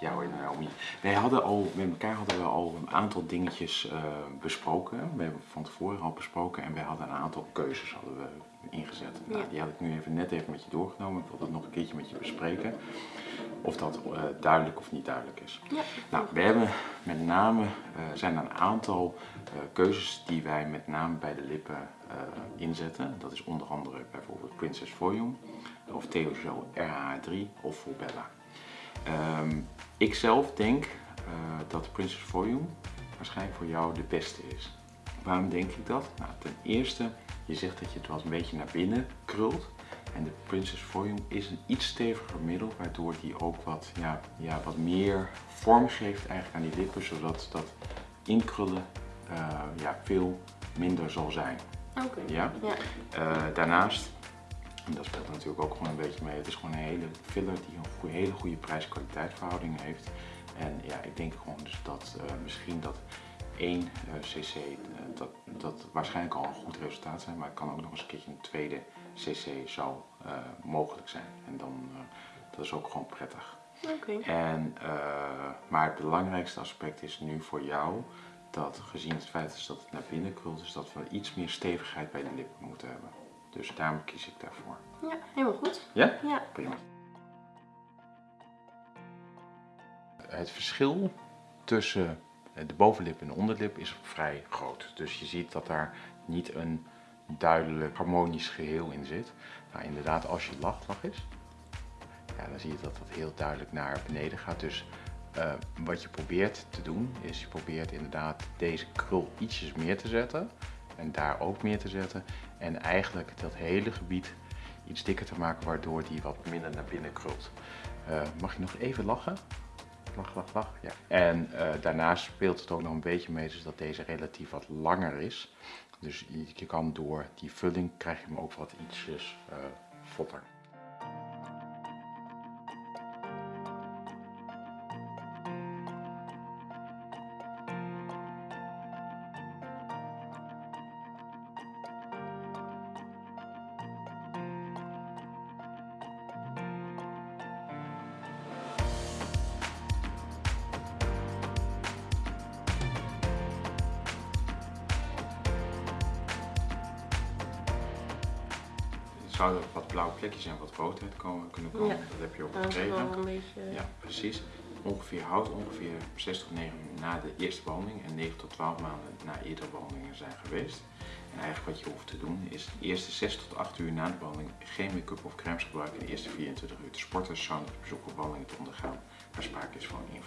Ja hoor, Naomi. Wij hadden al, met elkaar hadden we al een aantal dingetjes eh, besproken. We hebben van tevoren al besproken en wij hadden een aantal keuzes hadden we ingezet. Nou, die had ik nu even net even met je doorgenomen. Ik wil dat nog een keertje met je bespreken. Of dat eh, duidelijk of niet duidelijk is. Ja. Nou, we hebben met name, eh, zijn er een aantal keuzes die wij met name bij de lippen inzetten. Dat is onder andere bijvoorbeeld Princess Volume of Theogel RH3 of Volbella. Ehm ik zelf denk eh, dat Princess Volume waarschijnlijk voor jou de beste is. Waarom denk ik dat? Nou, ten eerste, je zegt dat je het wel eens een beetje naar binnen krult. En de Princess Volume is een iets steviger middel, waardoor die ook wat, ja, ja, wat meer vorm geeft eigenlijk aan die lippen, zodat dat inkrullen eh, ja, veel minder zal zijn. Oké. Ja? Ja. Eh, daarnaast, en dat speelt natuurlijk ook gewoon een beetje mee, het is gewoon een hele filler die een hele goede prijs-kwaliteit verhouding heeft. En ja, ik denk gewoon dus dat eh, misschien dat 1 eh, cc, eh, dat, dat waarschijnlijk al een goed resultaat zijn, maar het kan ook nog eens een keertje een tweede cc zou mogelijk zijn. En dan, dat is ook gewoon prettig. Oké. En, maar het belangrijkste aspect is nu voor jou dat gezien het feit is dat het naar binnen krult, is dat we iets meer stevigheid bij de lippen moeten hebben. Dus daarom kies ik daarvoor. Ja, helemaal goed. Ja? Ja. Prima. Het verschil tussen de bovenlip en de onderlip is vrij groot. Dus je ziet dat daar niet een duidelijk harmonisch geheel in zit. Nou, inderdaad, als je lacht, lach eens. Ja, dan zie je dat dat heel duidelijk naar beneden gaat. Dus eh, wat je probeert te doen, is je probeert inderdaad deze krul ietsjes meer te zetten. En daar ook meer te zetten. En eigenlijk dat hele gebied iets dikker te maken, waardoor die wat minder naar binnen krult. Eh, mag je nog even lachen? Lach, lach, lach. Ja. En eh, daarnaast speelt het ook nog een beetje mee, dus dat deze relatief wat langer is. Dus je, kan door die vulling krijg je hem ook wat ietsjes votter. Er zouden wat blauwe plekjes en wat roodheid komen, kunnen komen. Ja. Dat heb je ook gekregen. beetje... Ja, precies. Ongeveer houdt ongeveer 6 tot 9 na de eerste behandeling en 9 tot 12 maanden na eerdere behandelingen zijn geweest. En eigenlijk wat je hoeft te doen is de eerste 6 tot 8 uur na de behandeling geen make-up of crèmes gebruiken. En de eerste 24 uur te sporten, sauna bezoeken, wandelingen te ondergaan waar sprake is van een